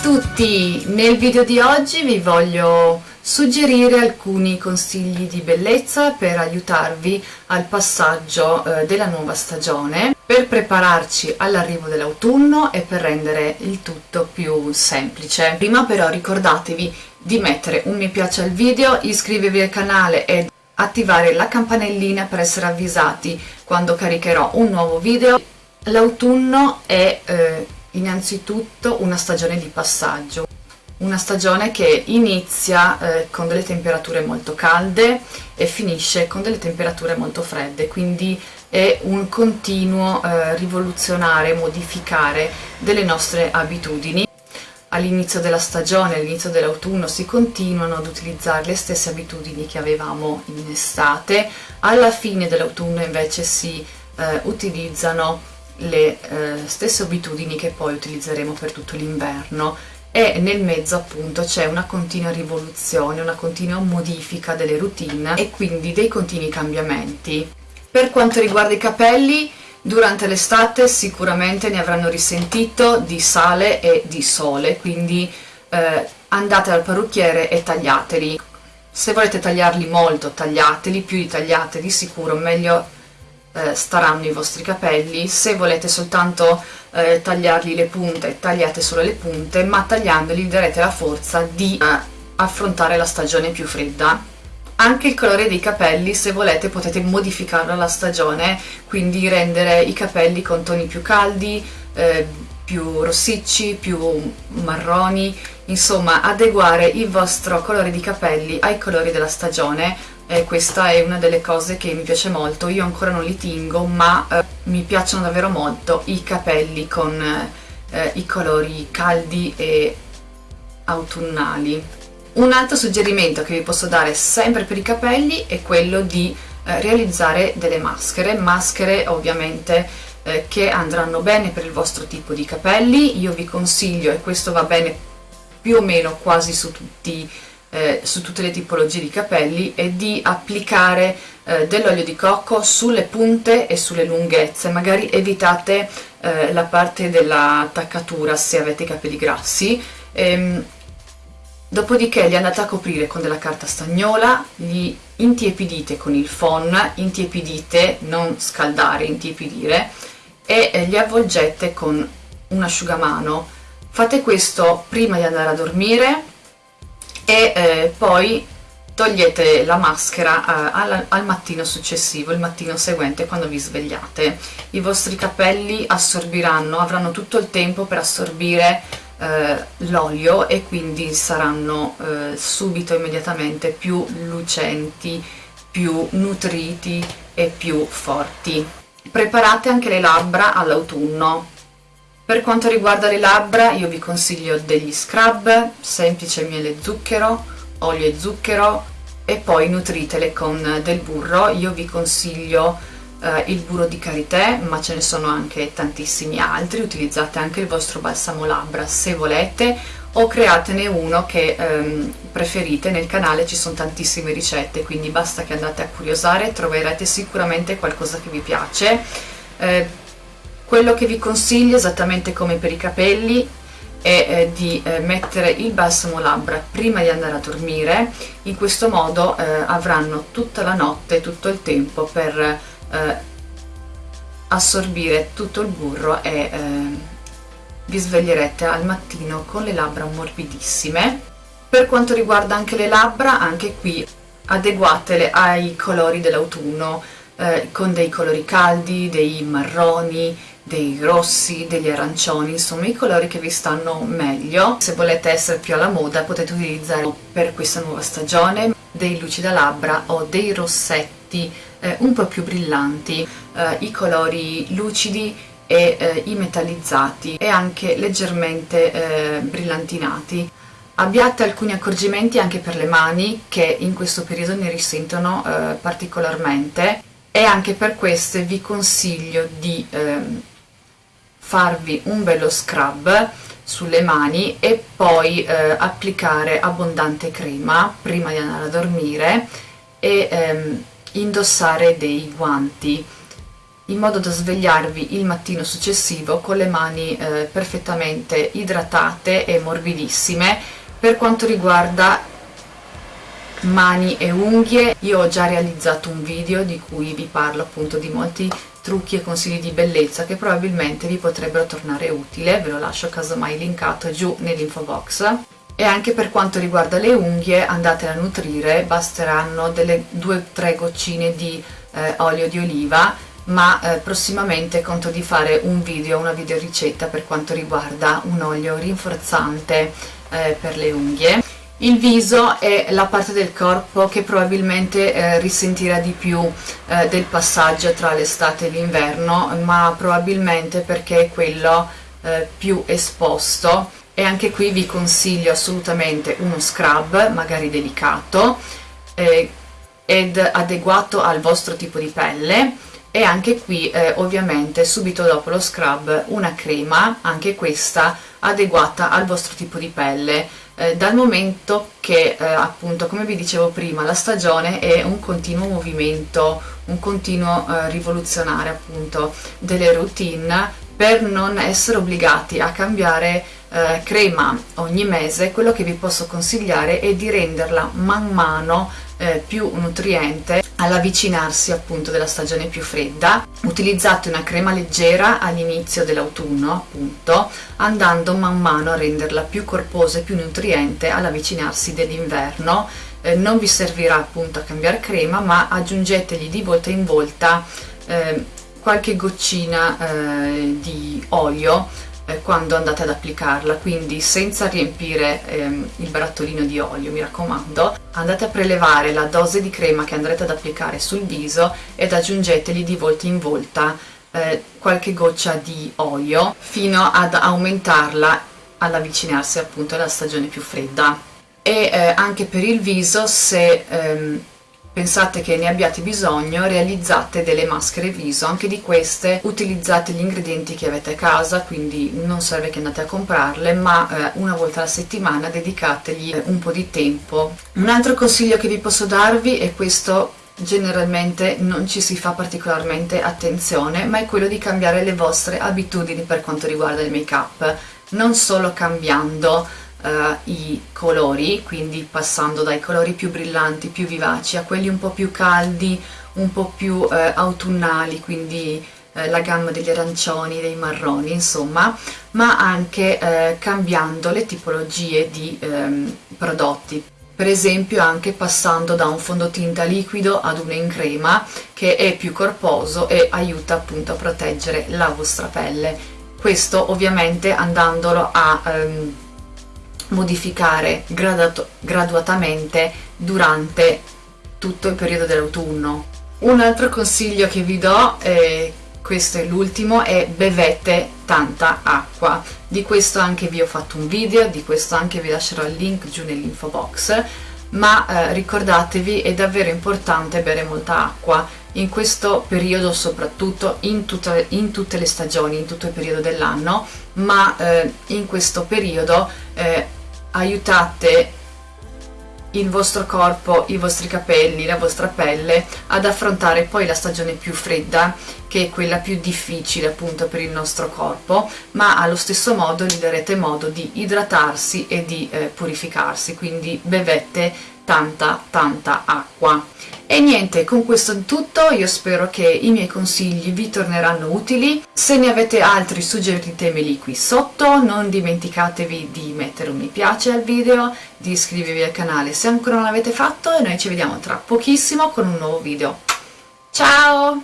tutti! Nel video di oggi vi voglio suggerire alcuni consigli di bellezza per aiutarvi al passaggio eh, della nuova stagione, per prepararci all'arrivo dell'autunno e per rendere il tutto più semplice. Prima però ricordatevi di mettere un mi piace al video, iscrivervi al canale e attivare la campanellina per essere avvisati quando caricherò un nuovo video. L'autunno è eh, innanzitutto una stagione di passaggio, una stagione che inizia eh, con delle temperature molto calde e finisce con delle temperature molto fredde, quindi è un continuo eh, rivoluzionare, modificare delle nostre abitudini. All'inizio della stagione, all'inizio dell'autunno si continuano ad utilizzare le stesse abitudini che avevamo in estate, alla fine dell'autunno invece si eh, utilizzano le eh, stesse abitudini che poi utilizzeremo per tutto l'inverno e nel mezzo appunto c'è una continua rivoluzione, una continua modifica delle routine e quindi dei continui cambiamenti. Per quanto riguarda i capelli, durante l'estate sicuramente ne avranno risentito di sale e di sole, quindi eh, andate dal parrucchiere e tagliateli. Se volete tagliarli molto, tagliateli, più li tagliate di sicuro, meglio eh, staranno i vostri capelli. Se volete soltanto eh, tagliargli le punte tagliate solo le punte ma tagliandoli darete la forza di eh, affrontare la stagione più fredda. Anche il colore dei capelli se volete potete modificarlo alla stagione quindi rendere i capelli con toni più caldi eh, più rossicci, più marroni, insomma adeguare il vostro colore di capelli ai colori della stagione. E questa è una delle cose che mi piace molto, io ancora non li tingo ma eh, mi piacciono davvero molto i capelli con eh, i colori caldi e autunnali. Un altro suggerimento che vi posso dare sempre per i capelli è quello di eh, realizzare delle maschere, maschere ovviamente eh, che andranno bene per il vostro tipo di capelli, io vi consiglio, e questo va bene più o meno quasi su tutti eh, su tutte le tipologie di capelli è di applicare eh, dell'olio di cocco sulle punte e sulle lunghezze. Magari evitate eh, la parte dell'attaccatura se avete i capelli grassi. Ehm, dopodiché li andate a coprire con della carta stagnola li intiepidite con il phon intiepidite, non scaldare, intiepidire e eh, li avvolgete con un asciugamano fate questo prima di andare a dormire e eh, poi togliete la maschera eh, al, al, mattino successivo, il mattino seguente quando vi svegliate. I vostri capelli assorbiranno, avranno tutto il tempo per assorbire eh, l'olio e quindi saranno eh, subito, immediatamente più lucenti, più nutriti e più forti. Preparate anche le labbra all'autunno, per quanto riguarda le labbra io vi consiglio degli scrub, semplice miele e zucchero, olio e zucchero e poi nutritele con del burro, io vi consiglio eh, il burro di karité ma ce ne sono anche tantissimi altri, utilizzate anche il vostro balsamo labbra se volete o createne uno che ehm, preferite, nel canale ci sono tantissime ricette quindi basta che andate a curiosare, troverete sicuramente qualcosa che vi piace. Eh, quello che vi consiglio, esattamente come per i capelli, è eh, di eh, mettere il balsamo labbra prima di andare a dormire, in questo modo eh, avranno tutta la notte, tutto il tempo per eh, assorbire tutto il burro e eh, vi sveglierete al mattino con le labbra morbidissime. Per quanto riguarda anche le labbra, anche qui adeguatele ai colori dell'autunno, eh, con dei colori caldi, dei marroni, dei rossi, degli arancioni, insomma i colori che vi stanno meglio. Se volete essere più alla moda potete utilizzare per questa nuova stagione dei lucida labbra o dei rossetti eh, un po' più brillanti, eh, i colori lucidi e eh, i metallizzati e anche leggermente eh, brillantinati. Abbiate alcuni accorgimenti anche per le mani che in questo periodo ne risentono eh, particolarmente e anche per queste vi consiglio di ehm, farvi un bello scrub sulle mani e poi eh, applicare abbondante crema prima di andare a dormire e ehm, indossare dei guanti in modo da svegliarvi il mattino successivo con le mani eh, perfettamente idratate e morbidissime. Per quanto riguarda mani e unghie io ho già realizzato un video di cui vi parlo appunto di molti trucchi e consigli di bellezza che probabilmente vi potrebbero tornare utile. Ve lo lascio casomai linkato giù nell'info box e anche per quanto riguarda le unghie andate a nutrire. Basteranno delle 2-3 goccine di eh, olio di oliva ma eh, prossimamente conto di fare un video, una video ricetta per quanto riguarda un olio rinforzante eh, per le unghie il viso è la parte del corpo che probabilmente eh, risentirà di più eh, del passaggio tra l'estate e l'inverno, ma probabilmente perché è quello eh, più esposto. E anche qui vi consiglio assolutamente uno scrub, magari delicato, eh, ed adeguato al vostro tipo di pelle. E anche qui eh, ovviamente subito dopo lo scrub una crema, anche questa adeguata al vostro tipo di pelle. Eh, dal momento che eh, appunto come vi dicevo prima la stagione è un continuo movimento un continuo eh, rivoluzionare appunto delle routine per non essere obbligati a cambiare eh, crema ogni mese. Quello che vi posso consigliare è di renderla man mano eh, più nutriente all'avvicinarsi appunto della stagione più fredda. Utilizzate una crema leggera all'inizio dell'autunno appunto andando man mano a renderla più corposa e più nutriente all'avvicinarsi dell'inverno. Eh, non vi servirà appunto a cambiare crema ma aggiungetegli di volta in volta eh, qualche goccina eh, di olio quando andate ad applicarla quindi senza riempire ehm, il barattolino di olio mi raccomando andate a prelevare la dose di crema che andrete ad applicare sul viso ed aggiungeteli di volta in volta eh, qualche goccia di olio fino ad aumentarla all'avvicinarsi appunto alla stagione più fredda. E eh, anche per il viso se ehm, pensate che ne abbiate bisogno realizzate delle maschere viso anche di queste utilizzate gli ingredienti che avete a casa quindi non serve che andate a comprarle ma eh, una volta alla settimana dedicategli un po' di tempo. Un altro consiglio che vi posso darvi è questo generalmente non ci si fa particolarmente attenzione ma è quello di cambiare le vostre abitudini per quanto riguarda il make up non solo cambiando uh, i colori, quindi passando dai colori più brillanti, più vivaci, a quelli un po' più caldi, un po' più uh, autunnali, quindi uh, la gamma degli arancioni, dei marroni, insomma, ma anche cambiando le tipologie di um, prodotti. Per esempio anche passando da un fondotinta liquido ad uno in crema che è più corposo e aiuta appunto a proteggere la vostra pelle. Questo ovviamente andandolo a um, modificare graduatamente durante tutto il periodo dell'autunno. Un altro consiglio che vi do, eh, questo è l'ultimo, è bevete tanta acqua. Di questo anche vi ho fatto un video, di questo anche vi lascerò il link giù nell'info box, ma eh, ricordatevi è davvero importante bere molta acqua in questo periodo soprattutto in, tutta, in, tutte le stagioni, in tutto il periodo dell'anno, ma eh, in questo periodo eh, aiutate il vostro corpo, i vostri capelli, la vostra pelle ad affrontare poi la stagione più fredda che è quella più difficile appunto per il nostro corpo ma allo stesso modo gli darete modo di idratarsi e di eh, purificarsi. Quindi bevete tanta tanta acqua e niente, con questo è tutto, io spero che i miei consigli vi torneranno utili. Se ne avete altri suggeritemeli qui sotto, non dimenticatevi di mettere un mi piace al video, di iscrivervi al canale se ancora non l'avete fatto e noi ci vediamo tra pochissimo con un nuovo video. Ciao!